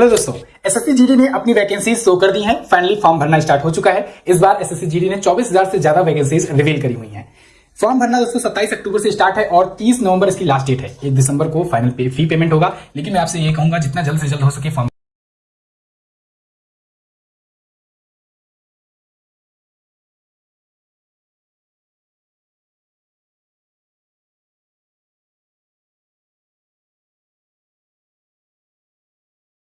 Hello दोस्तों SSC GD ने अपनी वैकेंसी शो कर दी हैं। फाइनली फॉर्म भरना स्टार्ट हो चुका है। इस बार एसएससी जीडी ने 24000 से ज़्यादा वैकेंसीज रिवील करी हुई हैं। फॉर्म भरना दोस्तों 27 अक्टूबर से स्टार्ट है और 30 नवंबर इसकी लास्ट डेट है। 1 दिसंबर को फाइनल पे, फ़ी पेमेंट होगा। लेकिन मैं आपसे ये कहूँगा जितना जल्द से जल्द हो सके फॉर्म